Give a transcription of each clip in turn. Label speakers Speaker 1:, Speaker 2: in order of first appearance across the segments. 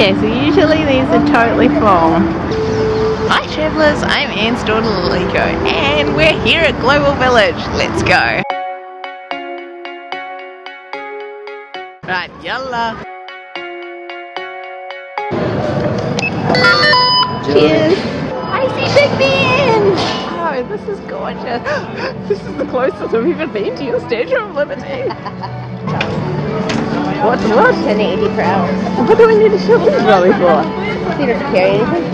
Speaker 1: Okay, so usually these are totally full. Hi travellers, I'm Anne's daughter Laliko and we're here at Global Village. Let's go. Right, yalla. Cheers. I see Big Ben. Oh, this is gorgeous. this is the closest I've even been to your Statue of Liberty. what, what?
Speaker 2: 1080 per hour.
Speaker 1: What do we need to show this is really for?
Speaker 2: See, does it carry anything?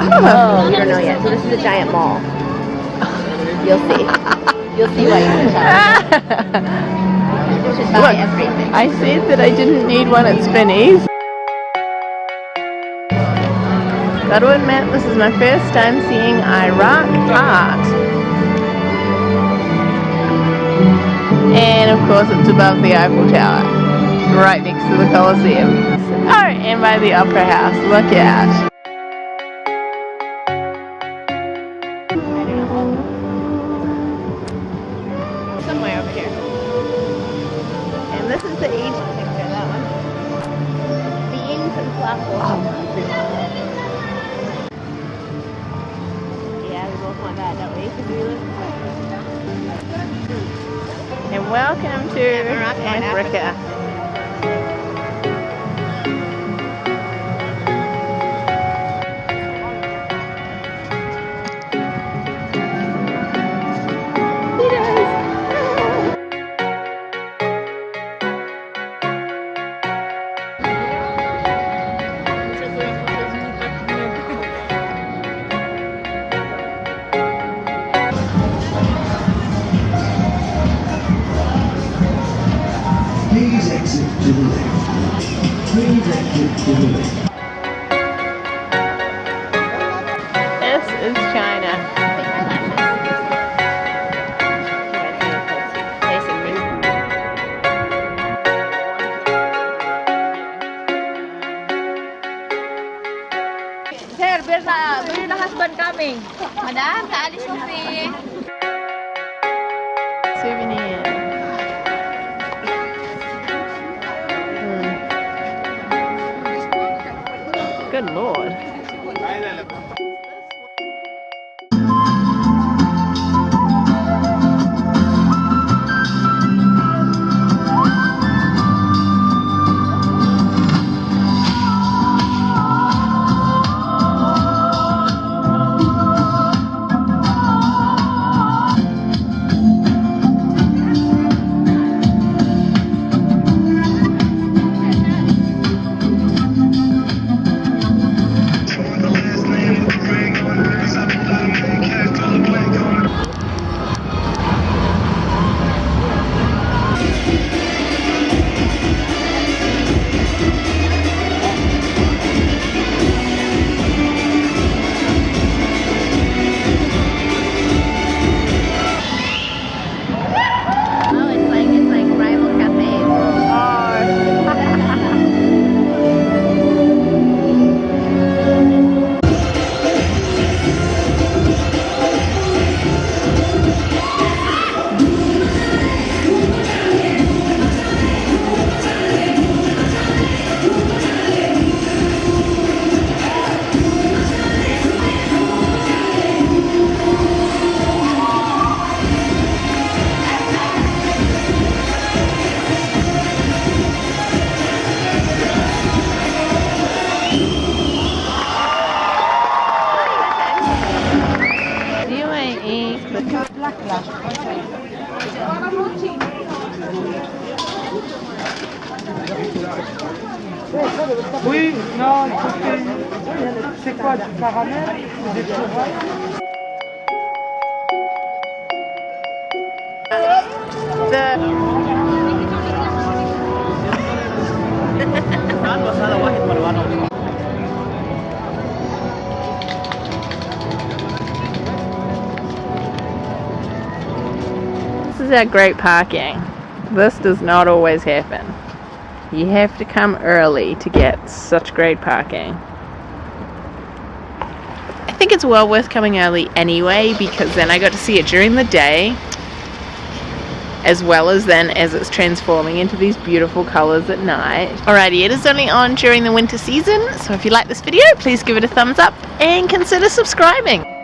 Speaker 2: Oh. oh, you don't know yet. So this is a giant mall. You'll see. You'll see why you can tell. You should buy
Speaker 1: Look,
Speaker 2: everything.
Speaker 1: I said that I didn't need one at Spinneys. Gotta admit, this is my first time seeing Iraq art. And of course it's above the Eiffel Tower, right next to the Colosseum. Oh, and by the Opera House, look out. Somewhere over here. And this is the Egypt picture, that one.
Speaker 2: Beings and fluffles.
Speaker 1: Oh.
Speaker 2: Yeah, we both want that, don't we? 'Cause we live
Speaker 1: And welcome to Africa. This is China.
Speaker 3: Sir, where's the, where's the husband coming? Madam, Kali shopping.
Speaker 1: Souvenir. Hmm.
Speaker 4: Oui, non. C'est quoi, du caramel ou des
Speaker 1: the is our great parking. This does not always happen. You have to come early to get such great parking. I think it's well worth coming early anyway because then I got to see it during the day as well as then as it's transforming into these beautiful colours at night. Alrighty, it is only on during the winter season, so if you like this video, please give it a thumbs up and consider subscribing.